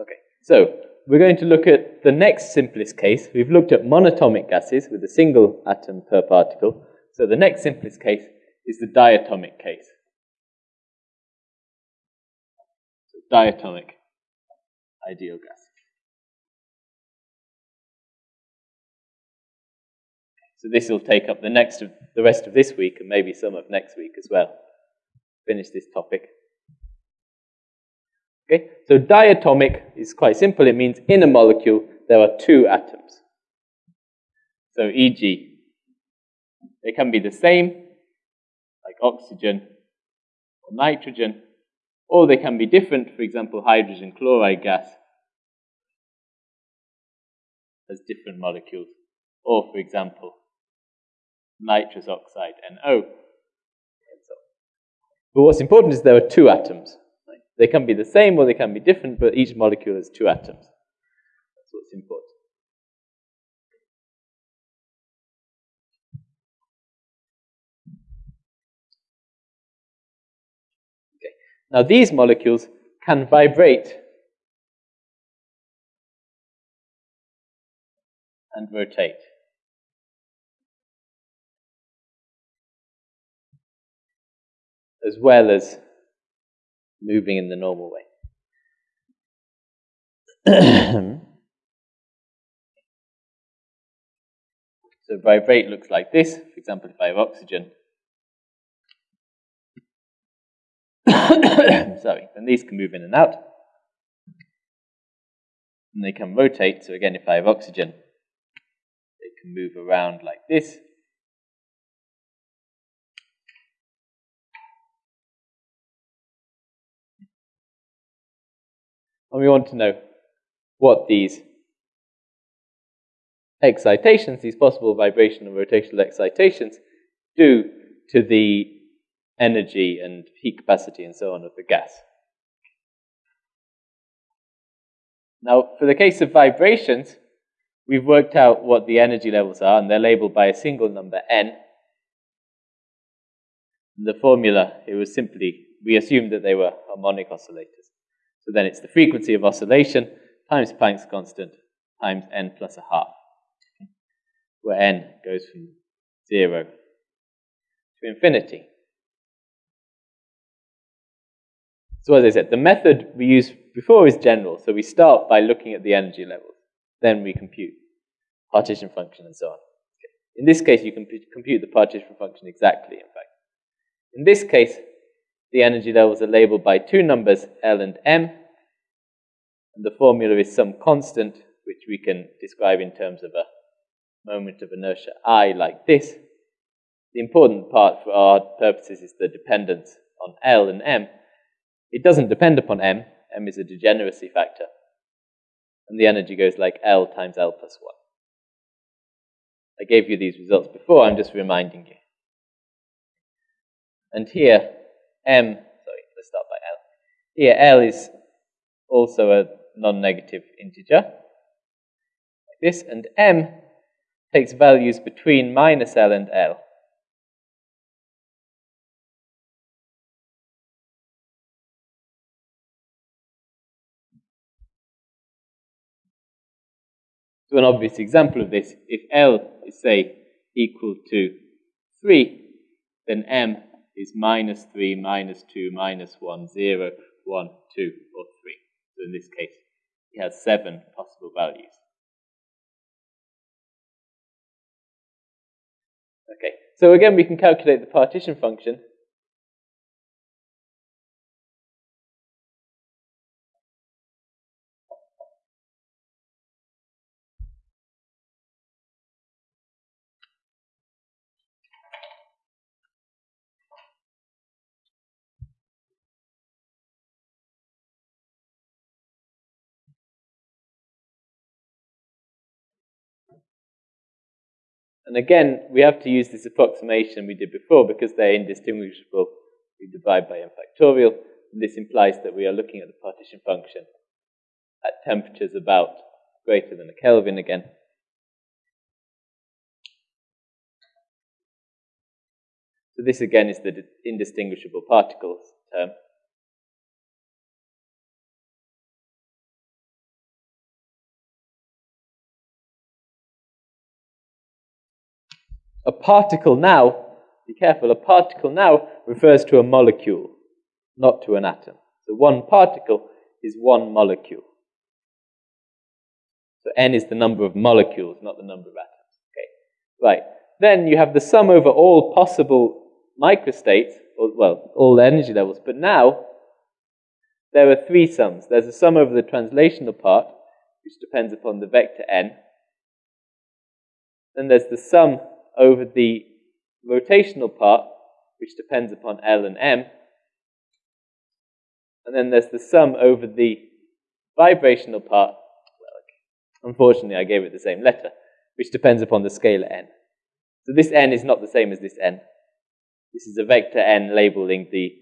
Okay, so we're going to look at the next simplest case. We've looked at monatomic gases with a single atom per particle. So the next simplest case is the diatomic case. So diatomic ideal gas. So this will take up the next of the rest of this week and maybe some of next week as well. Finish this topic. Okay, so diatomic is quite simple. It means in a molecule there are two atoms. So e.g., they can be the same, like oxygen or nitrogen, or they can be different, for example, hydrogen chloride gas has different molecules, or for example, nitrous oxide, NO. But what's important is there are two atoms. They can be the same or they can be different, but each molecule has two atoms. That's what's important. Okay. Now these molecules can vibrate and rotate. As well as moving in the normal way. so vibrate looks like this. For example, if I have oxygen, sorry, then these can move in and out. And they can rotate. So again, if I have oxygen, they can move around like this. And we want to know what these excitations, these possible vibration and rotational excitations, do to the energy and heat capacity and so on of the gas. Now, for the case of vibrations, we've worked out what the energy levels are, and they're labeled by a single number, n. The formula, it was simply, we assumed that they were harmonic oscillators. So then it's the frequency of oscillation times Planck's constant times n plus a half, where n goes from 0 to infinity. So as I said, the method we used before is general. So we start by looking at the energy levels. Then we compute partition function and so on. In this case, you can compute the partition function exactly, in fact. In this case, the energy levels are labeled by two numbers, L and M. And the formula is some constant, which we can describe in terms of a moment of inertia I like this. The important part for our purposes is the dependence on L and M. It doesn't depend upon M. M is a degeneracy factor. And the energy goes like L times L plus 1. I gave you these results before, I'm just reminding you. And here, m, sorry, let's start by L. Here, L is also a non-negative integer, like this, and m takes values between minus L and L. So an obvious example of this, if L is, say, equal to 3, then M is minus 3, minus 2, minus 1, 0, 1, 2, or 3. So in this case, has seven possible values. Okay, so again, we can calculate the partition function And again, we have to use this approximation we did before because they're indistinguishable. We divide by n factorial. This implies that we are looking at the partition function at temperatures about greater than a Kelvin again. So this again is the indistinguishable particles term. A particle now, be careful, a particle now refers to a molecule, not to an atom. So one particle is one molecule. So n is the number of molecules, not the number of atoms. Okay, right. Then you have the sum over all possible microstates, or, well, all energy levels. But now there are three sums. There's a sum over the translational part, which depends upon the vector n. Then there's the sum over the rotational part, which depends upon L and M. And then there's the sum over the vibrational part. Well, unfortunately, I gave it the same letter, which depends upon the scalar n. So this n is not the same as this n. This is a vector n labeling the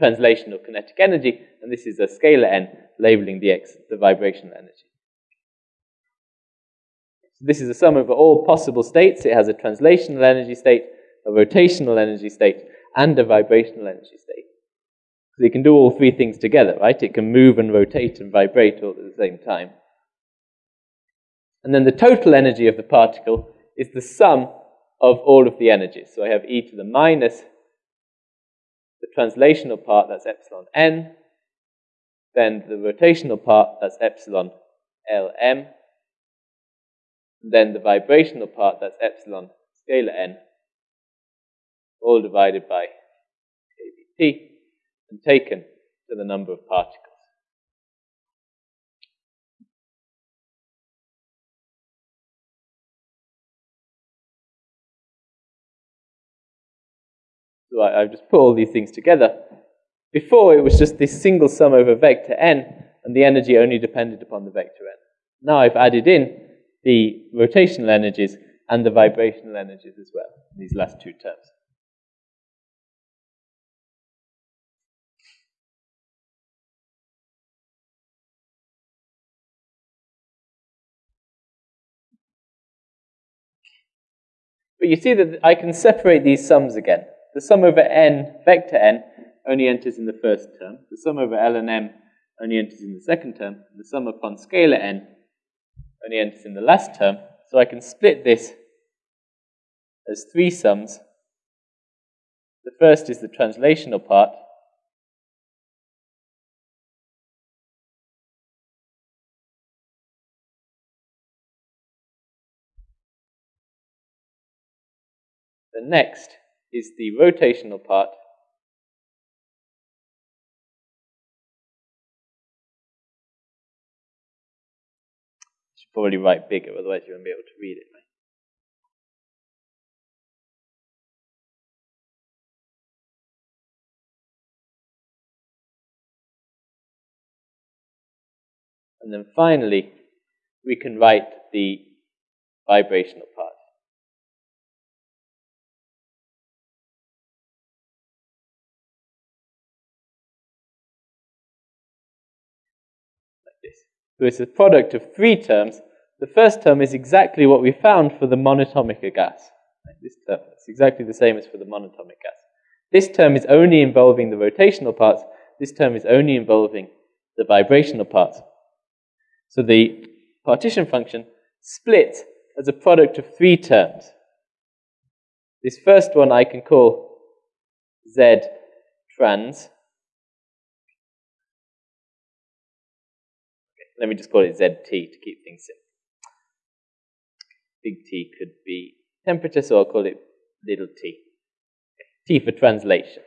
translational kinetic energy, and this is a scalar n labeling the x, the vibrational energy. So this is a sum over all possible states. It has a translational energy state, a rotational energy state, and a vibrational energy state. So it can do all three things together, right? It can move and rotate and vibrate all at the same time. And then the total energy of the particle is the sum of all of the energies. So I have e to the minus the translational part, that's epsilon n, then the rotational part, that's epsilon lm, then the vibrational part, that's epsilon scalar n, all divided by kBt, and taken to the number of particles. So I, have just put all these things together. Before, it was just this single sum over vector n, and the energy only depended upon the vector n. Now I've added in the rotational energies and the vibrational energies as well, these last two terms. But you see that I can separate these sums again. The sum over n, vector n, only enters in the first term. The sum over L and M only enters in the second term. The sum upon scalar n only enters in the last term. So I can split this as three sums. The first is the translational part. The next is the rotational part. Should probably write bigger, otherwise you won't be able to read it. Right? And then finally, we can write the vibrational part. So it's a product of three terms. The first term is exactly what we found for the monatomic gas. This term, it's exactly the same as for the monatomic gas. This term is only involving the rotational parts. This term is only involving the vibrational parts. So the partition function splits as a product of three terms. This first one I can call Z trans, let me just call it ZT to keep things simple. Big T could be temperature, so I'll call it little t. T for translation.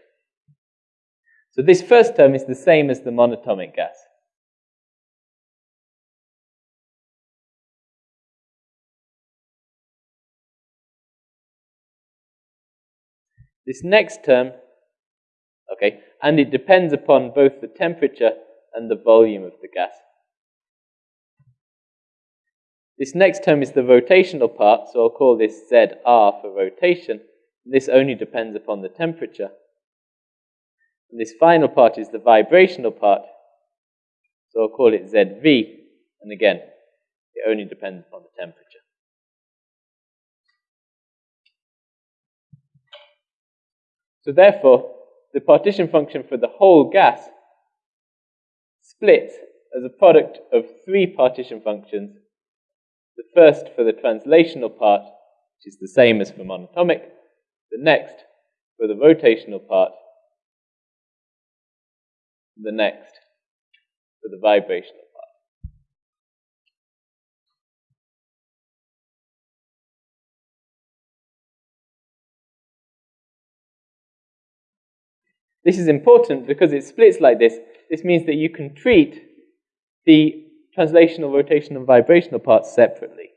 So this first term is the same as the monatomic gas. This next term, okay, and it depends upon both the temperature and the volume of the gas. This next term is the rotational part, so I'll call this ZR for rotation. This only depends upon the temperature. And this final part is the vibrational part, so I'll call it ZV. And again, it only depends upon the temperature. So therefore, the partition function for the whole gas splits as a product of three partition functions the first for the translational part, which is the same as for monatomic. The next for the rotational part, the next for the vibrational part. This is important because it splits like this. This means that you can treat the translational, rotational, and vibrational parts separately.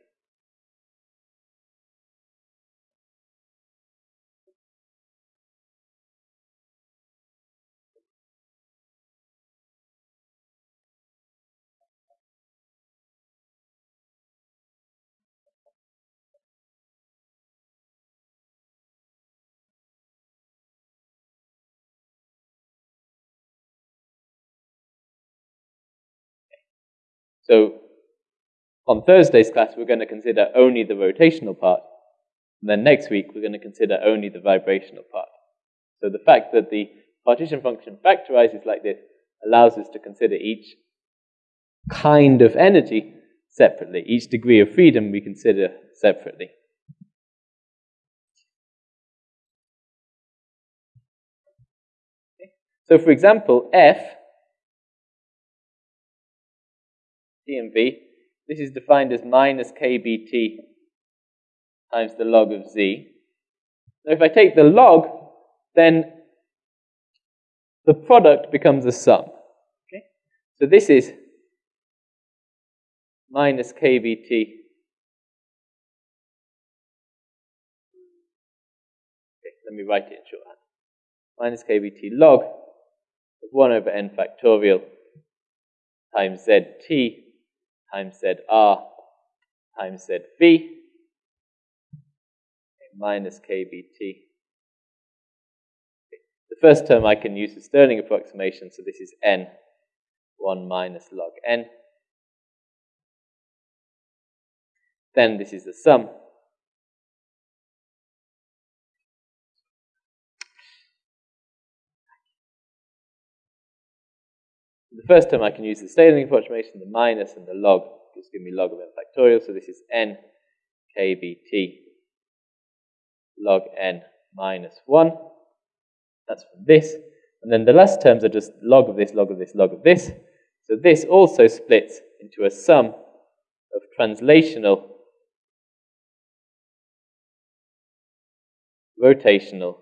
So on Thursday's class, we're going to consider only the rotational part. And then next week, we're going to consider only the vibrational part. So the fact that the partition function factorizes like this allows us to consider each kind of energy separately. Each degree of freedom we consider separately. So for example, F T and V. This is defined as minus kBt times the log of z. Now if I take the log, then the product becomes a sum. Okay? So this is minus kBt let me write it in shorthand. Minus kBt log of 1 over n factorial times zt times ZR times ZV minus KBT. The first term I can use the Stirling approximation, so this is n, 1 minus log n. Then this is the sum. The first term I can use the Stirling approximation, the minus and the log, just give me log of n factorial. So this is n kbt log n minus 1. That's from this. And then the last terms are just log of this, log of this, log of this. So this also splits into a sum of translational, rotational,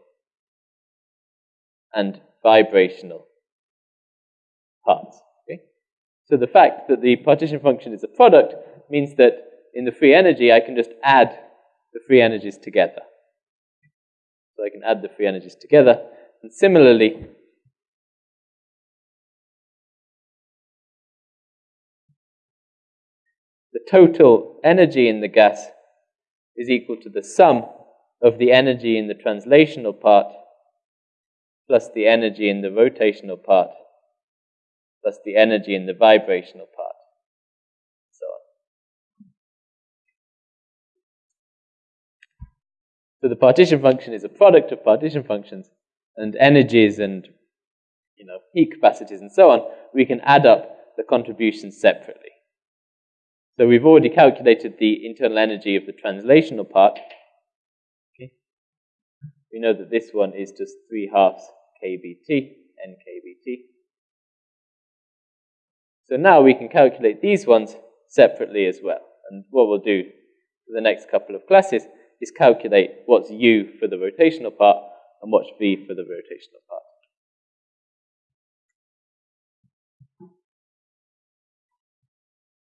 and vibrational parts. Okay? So the fact that the partition function is a product means that in the free energy, I can just add the free energies together. So I can add the free energies together. And similarly, the total energy in the gas is equal to the sum of the energy in the translational part plus the energy in the rotational part plus the energy in the vibrational part. So on. So the partition function is a product of partition functions and energies and you know heat capacities and so on. We can add up the contributions separately. So we've already calculated the internal energy of the translational part. Okay. We know that this one is just 3 halves kBt, nkBt. So now we can calculate these ones separately as well. And what we'll do for the next couple of classes is calculate what's u for the rotational part and what's v for the rotational part.